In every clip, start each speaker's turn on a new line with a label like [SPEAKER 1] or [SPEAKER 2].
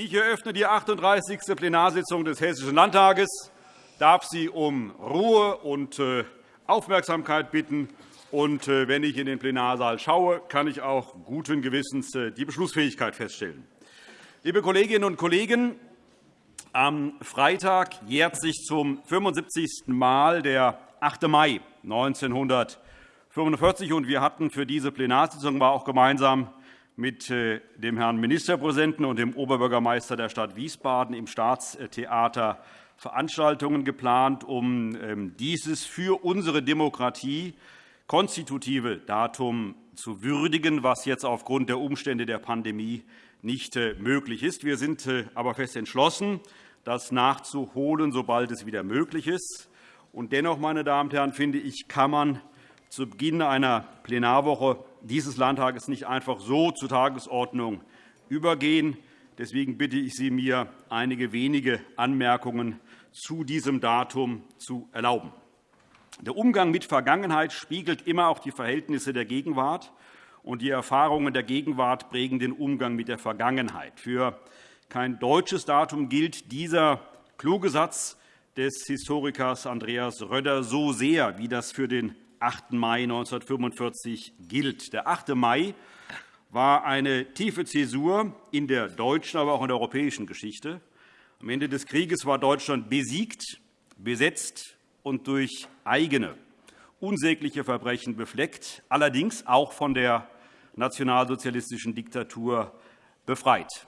[SPEAKER 1] Ich eröffne die 38. Plenarsitzung des Hessischen Landtages. Ich darf Sie um Ruhe und äh, Aufmerksamkeit bitten. Und äh, wenn ich in den Plenarsaal schaue, kann ich auch guten Gewissens äh, die Beschlussfähigkeit feststellen. Liebe Kolleginnen und Kollegen, am Freitag jährt sich zum 75. Mal der 8. Mai 1945. Wir hatten für diese Plenarsitzung war auch gemeinsam mit äh, dem Herrn Ministerpräsidenten und dem Oberbürgermeister der Stadt Wiesbaden im Staatstheater Veranstaltungen geplant, um ähm, dieses für unsere Demokratie konstitutive Datum zu würdigen, was jetzt aufgrund der Umstände der Pandemie nicht äh, möglich ist. Wir sind äh, aber fest entschlossen, das nachzuholen, sobald es wieder möglich ist. Und dennoch, meine Damen und Herren, finde ich, kann man zu Beginn einer Plenarwoche dieses Landtages nicht einfach so zur Tagesordnung übergehen. Deswegen bitte ich Sie, mir einige wenige Anmerkungen zu diesem Datum zu erlauben. Der Umgang mit Vergangenheit spiegelt immer auch die Verhältnisse der Gegenwart, und die Erfahrungen der Gegenwart prägen den Umgang mit der Vergangenheit. Für kein deutsches Datum gilt dieser kluge Satz des Historikers Andreas Röder so sehr, wie das für den 8. Mai 1945 gilt. Der 8. Mai war eine tiefe Zäsur in der deutschen, aber auch in der europäischen Geschichte. Am Ende des Krieges war Deutschland besiegt, besetzt und durch eigene unsägliche Verbrechen befleckt, allerdings auch von der nationalsozialistischen Diktatur befreit.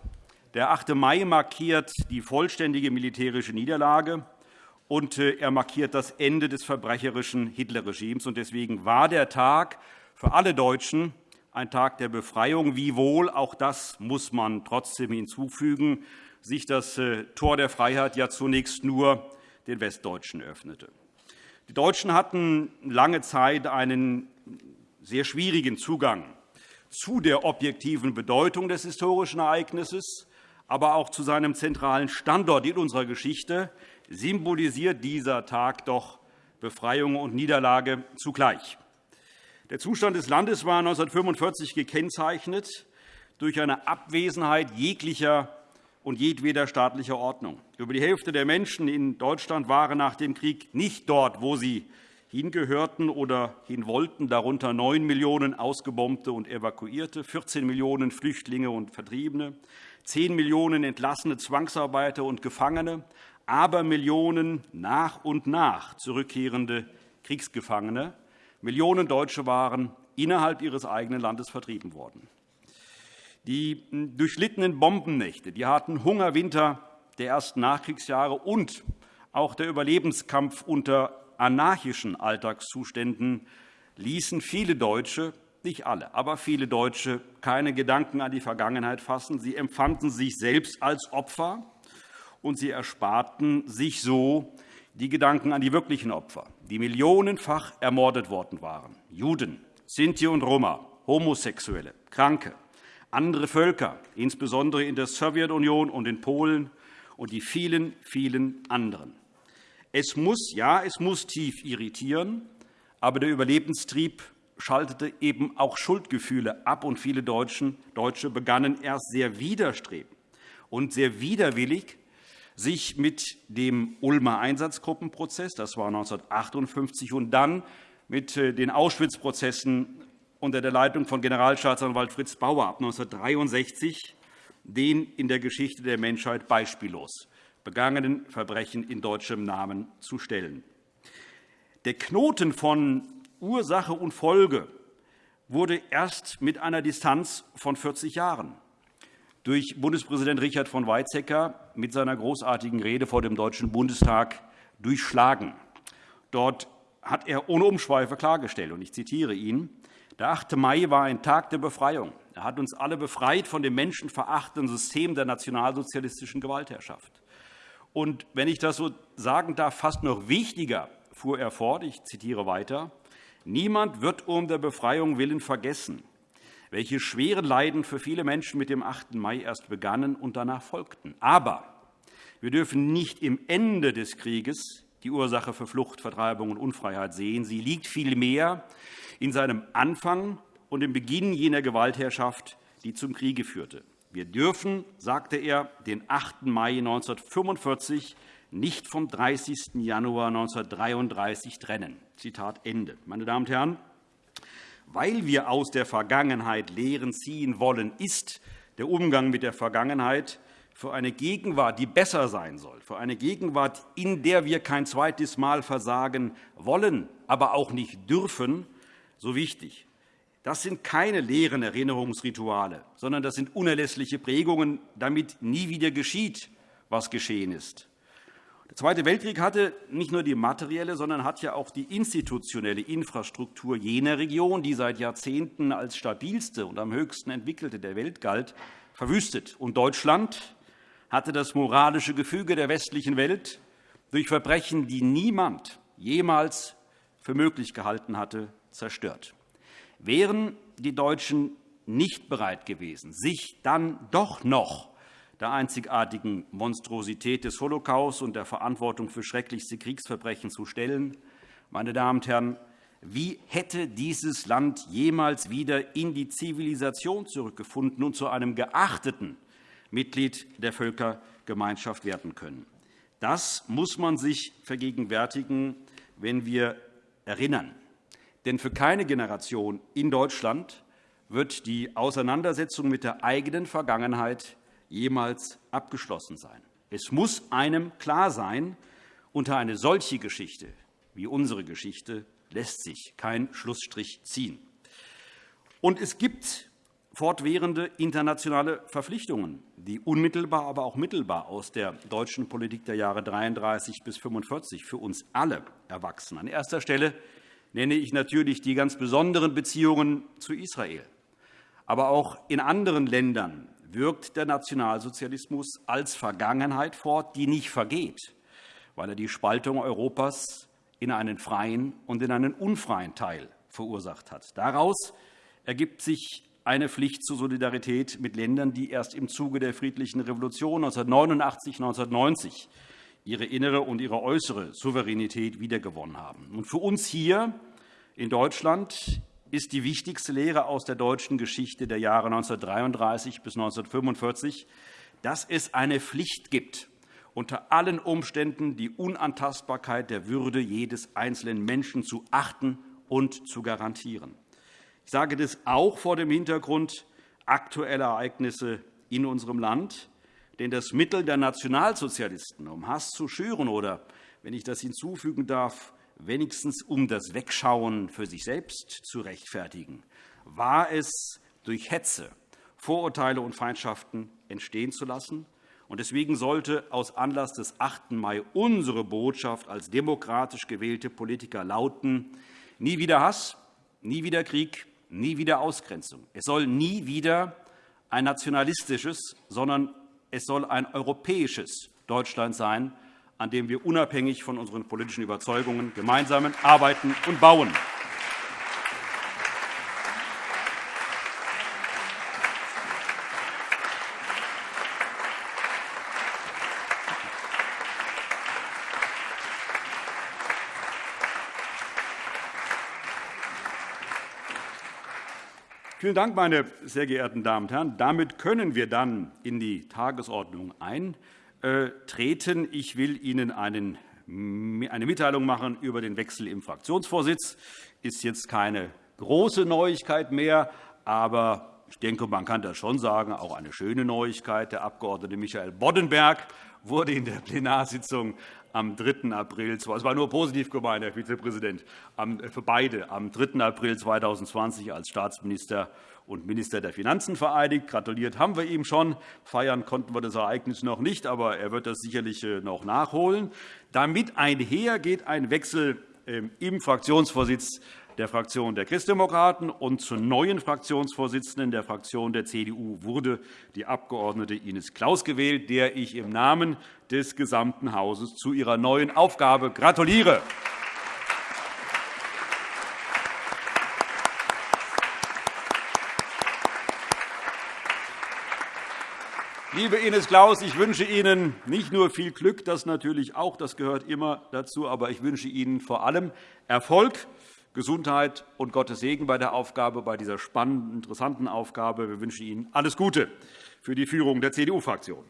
[SPEAKER 1] Der 8. Mai markiert die vollständige militärische Niederlage und äh, er markiert das Ende des verbrecherischen Hitlerregimes. Deswegen war der Tag für alle Deutschen ein Tag der Befreiung, wiewohl, auch das muss man trotzdem hinzufügen, sich das äh, Tor der Freiheit ja zunächst nur den Westdeutschen öffnete. Die Deutschen hatten lange Zeit einen sehr schwierigen Zugang zu der objektiven Bedeutung des historischen Ereignisses, aber auch zu seinem zentralen Standort in unserer Geschichte, symbolisiert dieser Tag doch Befreiung und Niederlage zugleich. Der Zustand des Landes war 1945 gekennzeichnet durch eine Abwesenheit jeglicher und jedweder staatlicher Ordnung. Über die Hälfte der Menschen in Deutschland waren nach dem Krieg nicht dort, wo sie hingehörten oder hin wollten, darunter 9 Millionen Ausgebombte und Evakuierte, 14 Millionen Flüchtlinge und Vertriebene, 10 Millionen entlassene Zwangsarbeiter und Gefangene, aber Millionen nach und nach zurückkehrende Kriegsgefangene. Millionen Deutsche waren innerhalb ihres eigenen Landes vertrieben worden. Die durchlittenen Bombennächte, die harten Hungerwinter der ersten Nachkriegsjahre und auch der Überlebenskampf unter anarchischen Alltagszuständen ließen viele Deutsche, nicht alle, aber viele Deutsche, keine Gedanken an die Vergangenheit fassen. Sie empfanden sich selbst als Opfer und sie ersparten sich so die Gedanken an die wirklichen Opfer, die millionenfach ermordet worden waren. Juden, Sinti und Roma, Homosexuelle, Kranke, andere Völker, insbesondere in der Sowjetunion und in Polen und die vielen, vielen anderen. Es muss, ja, es muss tief irritieren, aber der Überlebenstrieb schaltete eben auch Schuldgefühle ab, und viele Deutsche begannen erst sehr widerstrebend und sehr widerwillig sich mit dem Ulmer Einsatzgruppenprozess, das war 1958, und dann mit äh, den Auschwitz-Prozessen unter der Leitung von Generalstaatsanwalt Fritz Bauer ab 1963, den in der Geschichte der Menschheit beispiellos begangenen Verbrechen in deutschem Namen zu stellen. Der Knoten von Ursache und Folge wurde erst mit einer Distanz von 40 Jahren durch Bundespräsident Richard von Weizsäcker mit seiner großartigen Rede vor dem Deutschen Bundestag durchschlagen. Dort hat er ohne Umschweife klargestellt, und ich zitiere ihn, der 8. Mai war ein Tag der Befreiung. Er hat uns alle befreit von dem menschenverachtenden System der nationalsozialistischen Gewaltherrschaft. Und wenn ich das so sagen darf, fast noch wichtiger, fuhr er fort, ich zitiere weiter, niemand wird um der Befreiung willen vergessen, welche schweren Leiden für viele Menschen mit dem 8. Mai erst begannen und danach folgten. Aber wir dürfen nicht im Ende des Krieges die Ursache für Flucht, Vertreibung und Unfreiheit sehen. Sie liegt vielmehr in seinem Anfang und im Beginn jener Gewaltherrschaft, die zum Kriege führte. Wir dürfen, sagte er, den 8. Mai 1945 nicht vom 30. Januar 1933 trennen. Zitat Ende. Meine Damen und Herren, weil wir aus der Vergangenheit Lehren ziehen wollen, ist der Umgang mit der Vergangenheit für eine Gegenwart, die besser sein soll, für eine Gegenwart, in der wir kein zweites Mal versagen wollen, aber auch nicht dürfen, so wichtig. Das sind keine leeren Erinnerungsrituale, sondern das sind unerlässliche Prägungen, damit nie wieder geschieht, was geschehen ist. Der Zweite Weltkrieg hatte nicht nur die materielle, sondern hat ja auch die institutionelle Infrastruktur jener Region, die seit Jahrzehnten als stabilste und am höchsten entwickelte der Welt galt, verwüstet. Und Deutschland hatte das moralische Gefüge der westlichen Welt durch Verbrechen, die niemand jemals für möglich gehalten hatte, zerstört. Wären die Deutschen nicht bereit gewesen, sich dann doch noch der einzigartigen Monstrosität des Holocaust und der Verantwortung für schrecklichste Kriegsverbrechen zu stellen. Meine Damen und Herren, wie hätte dieses Land jemals wieder in die Zivilisation zurückgefunden und zu einem geachteten Mitglied der Völkergemeinschaft werden können? Das muss man sich vergegenwärtigen, wenn wir erinnern. Denn für keine Generation in Deutschland wird die Auseinandersetzung mit der eigenen Vergangenheit jemals abgeschlossen sein. Es muss einem klar sein, unter eine solche Geschichte wie unsere Geschichte lässt sich kein Schlussstrich ziehen. Und es gibt fortwährende internationale Verpflichtungen, die unmittelbar, aber auch mittelbar aus der deutschen Politik der Jahre 1933 bis 1945 für uns alle erwachsen. An erster Stelle nenne ich natürlich die ganz besonderen Beziehungen zu Israel. Aber auch in anderen Ländern wirkt der Nationalsozialismus als Vergangenheit fort, die nicht vergeht, weil er die Spaltung Europas in einen freien und in einen unfreien Teil verursacht hat. Daraus ergibt sich eine Pflicht zur Solidarität mit Ländern, die erst im Zuge der friedlichen Revolution 1989 1990 ihre innere und ihre äußere Souveränität wiedergewonnen haben. Und für uns hier in Deutschland ist die wichtigste Lehre aus der deutschen Geschichte der Jahre 1933 bis 1945, dass es eine Pflicht gibt, unter allen Umständen die Unantastbarkeit der Würde jedes einzelnen Menschen zu achten und zu garantieren. Ich sage das auch vor dem Hintergrund aktueller Ereignisse in unserem Land. Denn das Mittel der Nationalsozialisten, um Hass zu schüren oder, wenn ich das hinzufügen darf, wenigstens um das Wegschauen für sich selbst zu rechtfertigen, war es, durch Hetze Vorurteile und Feindschaften entstehen zu lassen. Deswegen sollte aus Anlass des 8. Mai unsere Botschaft als demokratisch gewählte Politiker lauten, nie wieder Hass, nie wieder Krieg, nie wieder Ausgrenzung. Es soll nie wieder ein nationalistisches, sondern es soll ein europäisches Deutschland sein, an dem wir unabhängig von unseren politischen Überzeugungen gemeinsam arbeiten und bauen. Vielen Dank, meine sehr geehrten Damen und Herren. Damit können wir dann in die Tagesordnung ein. Äh, treten. Ich will Ihnen eine Mitteilung machen über den Wechsel im Fraktionsvorsitz. Das ist jetzt keine große Neuigkeit mehr, aber ich denke, man kann das schon sagen, auch eine schöne Neuigkeit. Der Abg. Michael Boddenberg wurde in der Plenarsitzung am 3. April, es war nur positiv gemeint, Herr Vizepräsident, für beide am 3. April 2020 als Staatsminister und Minister der Finanzen vereidigt. Gratuliert haben wir ihm schon. Feiern konnten wir das Ereignis noch nicht, aber er wird das sicherlich äh, noch nachholen. Damit einher geht ein Wechsel ähm, im Fraktionsvorsitz der Fraktion der Christdemokraten und zur neuen Fraktionsvorsitzenden der Fraktion der CDU wurde die Abg. Ines Claus gewählt, der ich im Namen des gesamten Hauses zu ihrer neuen Aufgabe gratuliere. Liebe Ines Claus, ich wünsche Ihnen nicht nur viel Glück, das natürlich auch, das gehört immer dazu, aber ich wünsche Ihnen vor allem Erfolg, Gesundheit und Gottes Segen bei der Aufgabe, bei dieser spannenden, interessanten Aufgabe. Wir wünschen Ihnen alles Gute für die Führung der CDU-Fraktion.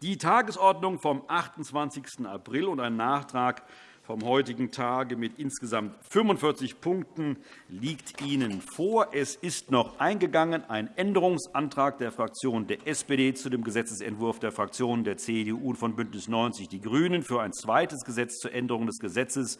[SPEAKER 1] Die Tagesordnung vom 28. April und ein Nachtrag vom heutigen Tage mit insgesamt 45 Punkten liegt Ihnen vor. Es ist noch eingegangen ein Änderungsantrag der Fraktion der SPD zu dem Gesetzentwurf der Fraktionen der CDU und von BÜNDNIS 90 die GRÜNEN für ein zweites Gesetz zur Änderung des Gesetzes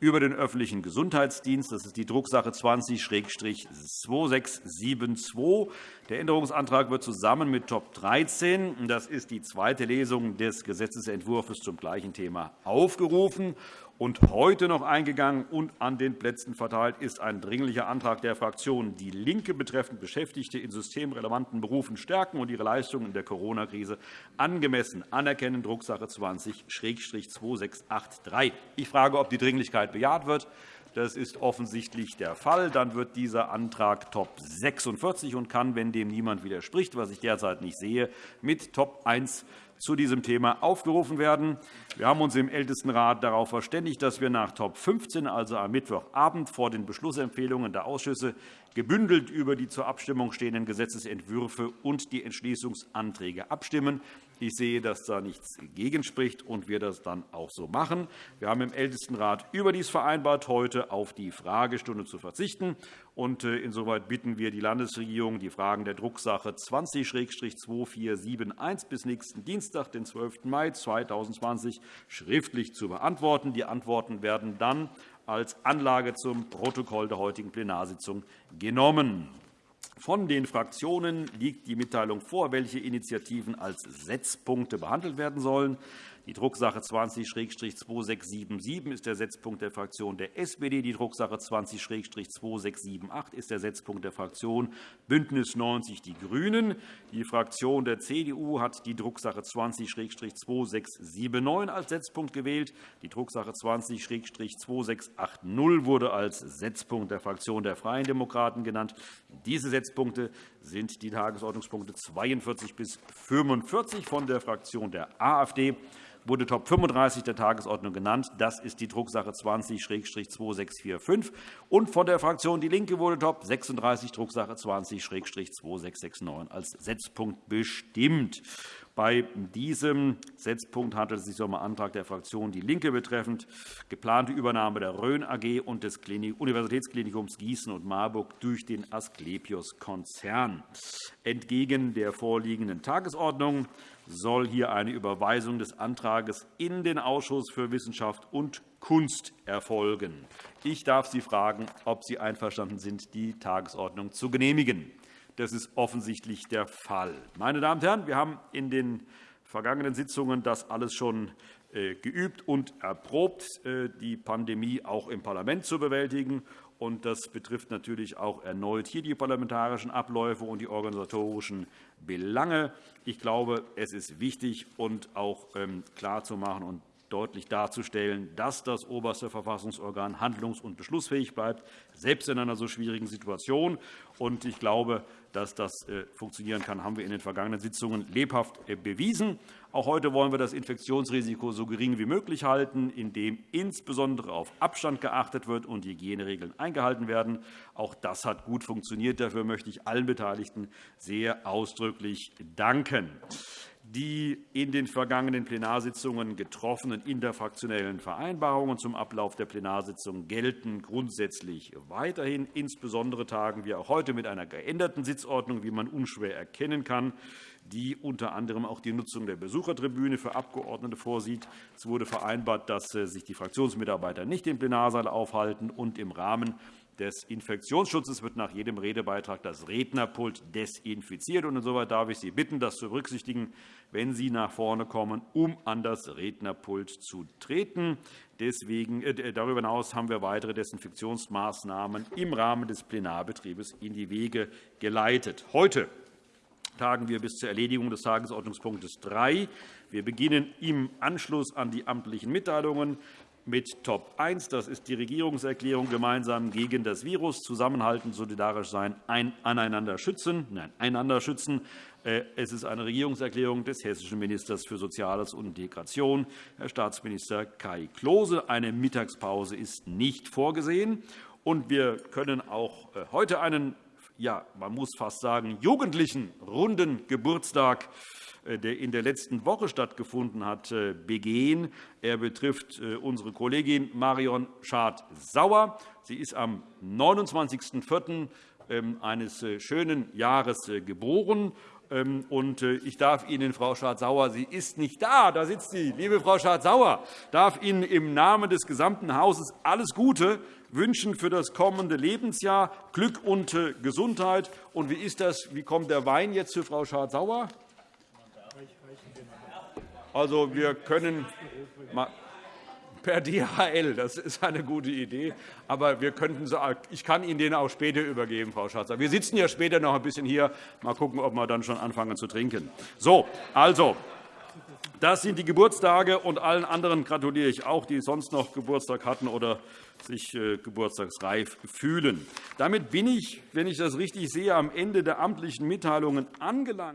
[SPEAKER 1] über den öffentlichen Gesundheitsdienst. Das ist die Drucksache 20-2672. Der Änderungsantrag wird zusammen mit Top 13, das ist die zweite Lesung des Gesetzentwurfs zum gleichen Thema, aufgerufen. Und heute noch eingegangen und an den Plätzen verteilt ist ein Dringlicher Antrag der Fraktion DIE LINKE betreffend Beschäftigte in systemrelevanten Berufen stärken und ihre Leistungen in der Corona-Krise angemessen anerkennen, Drucksache 20-2683. Ich frage, ob die Dringlichkeit bejaht wird. Das ist offensichtlich der Fall. Dann wird dieser Antrag Top 46 und kann, wenn dem niemand widerspricht, was ich derzeit nicht sehe, mit Top 1 zu diesem Thema aufgerufen werden. Wir haben uns im Ältestenrat darauf verständigt, dass wir nach Top 15, also am Mittwochabend, vor den Beschlussempfehlungen der Ausschüsse gebündelt über die zur Abstimmung stehenden Gesetzentwürfe und die Entschließungsanträge abstimmen. Ich sehe, dass da nichts gegenspricht und wir das dann auch so machen. Wir haben im Ältestenrat überdies vereinbart, heute auf die Fragestunde zu verzichten. Und äh, insoweit bitten wir die Landesregierung, die Fragen der Drucksache 20-2471 bis nächsten Dienstag, den 12. Mai 2020, schriftlich zu beantworten. Die Antworten werden dann als Anlage zum Protokoll der heutigen Plenarsitzung genommen. Von den Fraktionen liegt die Mitteilung vor, welche Initiativen als Setzpunkte behandelt werden sollen. Die Drucksache 20-2677 ist der Setzpunkt der Fraktion der SPD. Die Drucksache 20-2678 ist der Setzpunkt der Fraktion BÜNDNIS 90 die GRÜNEN. Die Fraktion der CDU hat die Drucksache 20-2679 als Setzpunkt gewählt. Die Drucksache 20-2680 wurde als Setzpunkt der Fraktion der Freien Demokraten genannt. Diese Setzpunkte sind die Tagesordnungspunkte 42 bis 45 von der Fraktion der AfD wurde Top 35 der Tagesordnung genannt. Das ist die Drucksache 20-2645. Und von der Fraktion DIE LINKE wurde Top 36 Drucksache 20-2669 als Setzpunkt bestimmt. Bei diesem Setzpunkt handelt es sich um einen Antrag der Fraktion DIE LINKE betreffend geplante Übernahme der Rhön AG und des Universitätsklinikums Gießen und Marburg durch den Asklepios-Konzern. Entgegen der vorliegenden Tagesordnung soll hier eine Überweisung des Antrags in den Ausschuss für Wissenschaft und Kunst erfolgen. Ich darf Sie fragen, ob Sie einverstanden sind, die Tagesordnung zu genehmigen. Das ist offensichtlich der Fall. Meine Damen und Herren, wir haben in den vergangenen Sitzungen das alles schon äh, geübt und erprobt, äh, die Pandemie auch im Parlament zu bewältigen. Das betrifft natürlich auch erneut hier die parlamentarischen Abläufe und die organisatorischen Belange. Ich glaube, es ist wichtig und auch ähm, klarzumachen deutlich darzustellen, dass das oberste Verfassungsorgan handlungs- und beschlussfähig bleibt, selbst in einer so schwierigen Situation. Ich glaube, dass das äh, funktionieren kann, haben wir in den vergangenen Sitzungen lebhaft äh, bewiesen. Auch heute wollen wir das Infektionsrisiko so gering wie möglich halten, indem insbesondere auf Abstand geachtet wird und Hygieneregeln eingehalten werden. Auch das hat gut funktioniert. Dafür möchte ich allen Beteiligten sehr ausdrücklich danken. Die in den vergangenen Plenarsitzungen getroffenen interfraktionellen Vereinbarungen zum Ablauf der Plenarsitzung gelten grundsätzlich weiterhin. Insbesondere tagen wir auch heute mit einer geänderten Sitzordnung, wie man unschwer erkennen kann, die unter anderem auch die Nutzung der Besuchertribüne für Abgeordnete vorsieht. Es wurde vereinbart, dass äh, sich die Fraktionsmitarbeiter nicht im Plenarsaal aufhalten und im Rahmen des Infektionsschutzes wird nach jedem Redebeitrag das Rednerpult desinfiziert. Insoweit darf ich Sie bitten, das zu berücksichtigen, wenn Sie nach vorne kommen, um an das Rednerpult zu treten. Deswegen, äh, darüber hinaus haben wir weitere Desinfektionsmaßnahmen im Rahmen des Plenarbetriebes in die Wege geleitet. Heute tagen wir bis zur Erledigung des Tagesordnungspunktes 3. Wir beginnen im Anschluss an die amtlichen Mitteilungen mit Top 1. Das ist die Regierungserklärung gemeinsam gegen das Virus, zusammenhalten, solidarisch sein, ein, aneinander schützen. Nein, einander schützen. Äh, es ist eine Regierungserklärung des hessischen Ministers für Soziales und Integration, Herr Staatsminister Kai Klose. Eine Mittagspause ist nicht vorgesehen. Und wir können auch äh, heute einen ja, man muss fast sagen, jugendlichen runden Geburtstag der in der letzten Woche stattgefunden hat, äh, begehen. Er betrifft äh, unsere Kollegin Marion Schad-Sauer. Sie ist am 29.04. Ähm, eines schönen Jahres geboren. Ähm, ich darf Ihnen, Frau Schardt-Sauer, sie ist nicht da, da sitzt sie, liebe Frau Schardt-Sauer, darf Ihnen im Namen des gesamten Hauses alles Gute wünschen für das kommende Lebensjahr, Glück und Gesundheit. Und wie ist das? Wie kommt der Wein jetzt für Frau Schardt-Sauer? Also, wir können per DHL, das ist eine gute Idee. Aber wir könnten ich kann Ihnen den auch später übergeben, Frau Schatzer. Wir sitzen ja später noch ein bisschen hier. Mal schauen, ob wir dann schon anfangen zu trinken. So, also, das sind die Geburtstage, und allen anderen gratuliere ich auch, die sonst noch Geburtstag hatten oder sich äh, geburtstagsreif fühlen. Damit bin ich, wenn ich das richtig sehe, am Ende der amtlichen Mitteilungen angelangt.